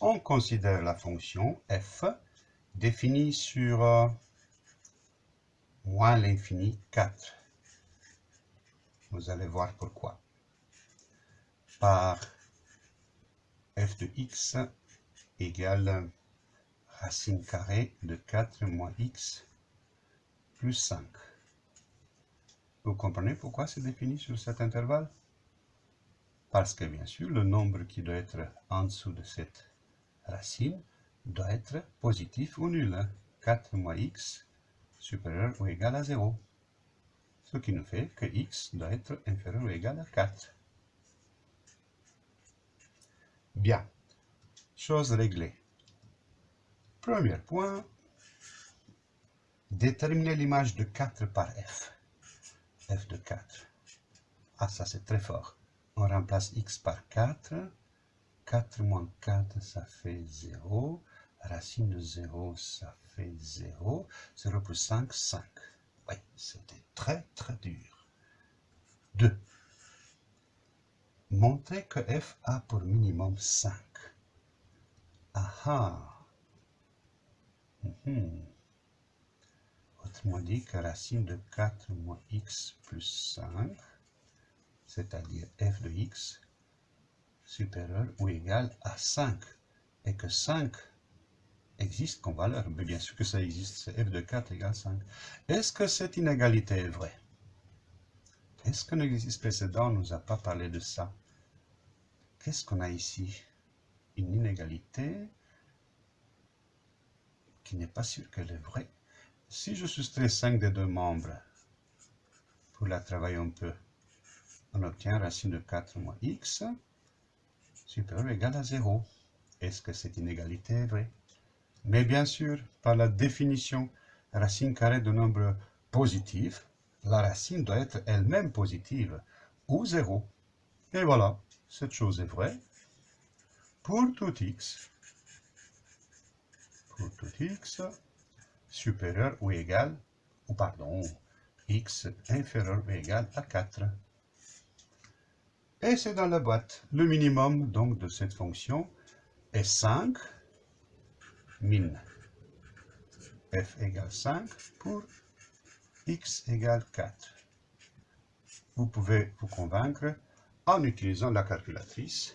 on considère la fonction f définie sur euh, moins l'infini 4. Vous allez voir pourquoi. Par f de x égale racine carrée de 4 moins x plus 5. Vous comprenez pourquoi c'est défini sur cet intervalle? Parce que bien sûr, le nombre qui doit être en dessous de cette racine doit être positif ou nul. 4 moins x supérieur ou égal à 0. Ce qui nous fait que x doit être inférieur ou égal à 4. Bien. Chose réglée. Premier point. Déterminer l'image de 4 par f. f de 4. Ah, ça c'est très fort. On remplace x par 4. 4 moins 4, ça fait 0. Racine de 0, ça fait 0. 0 plus 5, 5. Oui, c'était très très dur. 2. Montrer que f a pour minimum 5. Aha. Mm Autrement dit que racine de 4 moins x plus 5, c'est-à-dire f de x, supérieur ou égal à 5. Et que 5 existe comme valeur. Mais bien sûr que ça existe, c'est f de 4 égale 5. Est-ce que cette inégalité est vraie? Est-ce que l'exercice précédent ne nous a pas parlé de ça? Qu'est-ce qu'on a ici? Une inégalité qui n'est pas sûr qu'elle est vraie. Si je soustrais 5 des deux membres, pour la travailler un peu, on obtient racine de 4 moins x supérieur ou égal à 0. Est-ce que cette inégalité est vraie? Mais bien sûr, par la définition racine carrée de nombre positif, la racine doit être elle-même positive, ou 0. Et voilà, cette chose est vraie pour tout x. Pour tout x supérieur ou égal, ou pardon, x inférieur ou égal à 4. Et c'est dans la boîte. Le minimum donc de cette fonction est 5 min f égale 5 pour x égale 4. Vous pouvez vous convaincre en utilisant la calculatrice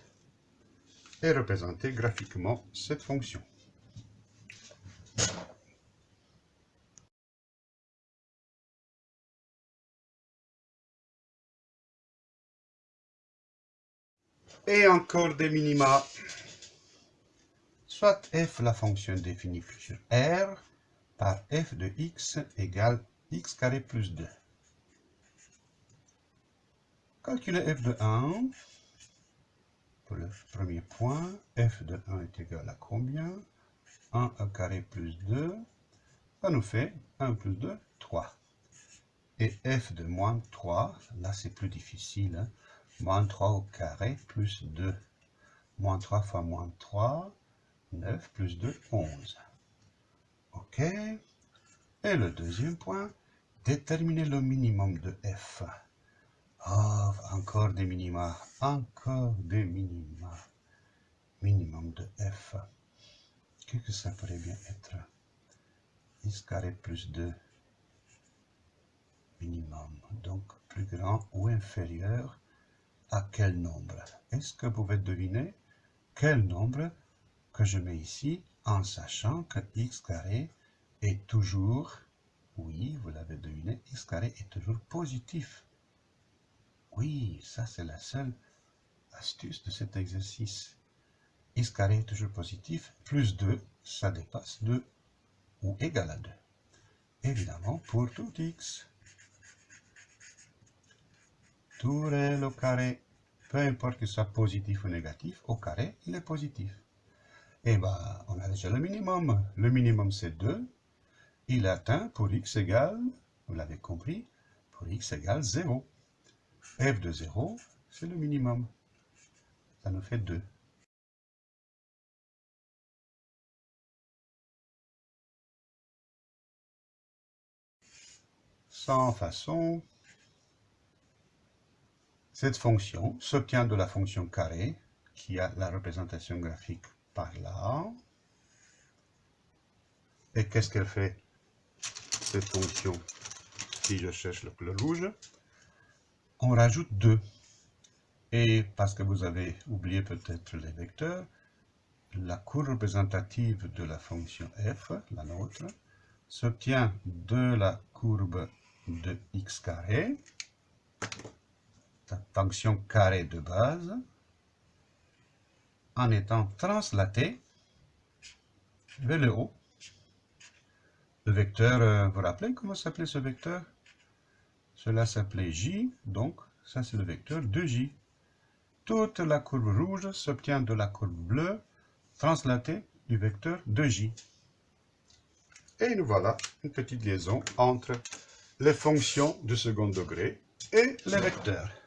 et représenter graphiquement cette fonction. Et encore des minima soit f la fonction définie sur R par f de x égale x carré plus 2. Calculer f de 1. Pour le premier point, f de 1 est égal à combien? 1 au carré plus 2, ça nous fait 1 plus 2, 3. Et f de moins 3, là c'est plus difficile, hein. Moins 3 au carré plus 2. Moins 3 fois moins 3, 9 plus 2, 11. OK. Et le deuxième point, déterminer le minimum de f. Oh, encore des minima, encore des minima. Minimum de f. Qu'est-ce que ça pourrait bien être? X carré plus 2 minimum. Donc, plus grand ou inférieur à quel nombre? Est-ce que vous pouvez deviner quel nombre que je mets ici en sachant que x carré est toujours, oui, vous l'avez deviné, x carré est toujours positif? Oui, ça c'est la seule astuce de cet exercice. x carré est toujours positif, plus 2, ça dépasse 2 ou égal à 2. Évidemment, pour tout x. Tout réel au carré, peu importe que ce soit positif ou négatif, au carré, il est positif. Eh bien, on a déjà le minimum. Le minimum, c'est 2. Il atteint pour x égale, vous l'avez compris, pour x égale 0. f de 0, c'est le minimum. Ça nous fait 2. Sans façon, cette fonction s'obtient de la fonction carré qui a la représentation graphique par là. Et qu'est-ce qu'elle fait, cette fonction Si je cherche le rouge, on rajoute 2. Et parce que vous avez oublié peut-être les vecteurs, la courbe représentative de la fonction f, la nôtre, s'obtient de la courbe de x carré, fonction carré de base, en étant translatée vers le haut. Le vecteur, euh, vous vous rappelez comment s'appelait ce vecteur? Cela s'appelait j, donc ça c'est le vecteur de j. Toute la courbe rouge s'obtient de la courbe bleue translatée du vecteur de j. Et nous voilà une petite liaison entre les fonctions de second degré et les vecteurs.